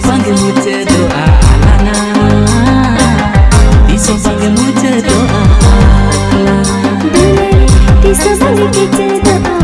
panggil muja doa alana Bisa panggil muja doa alana Bisa panggil muja doa